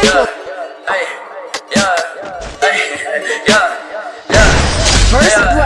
triple. Yeah, yeah, yeah, yeah, yeah. First blood.